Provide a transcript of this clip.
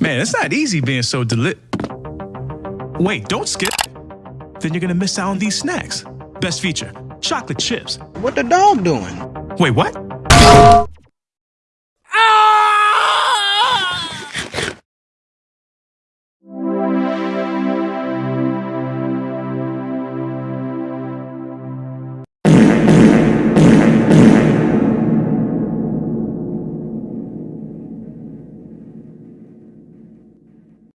Man, it's not easy being so deli- Wait, don't skip. Then you're gonna miss out on these snacks. Best feature, chocolate chips. What the dog doing? Wait, what?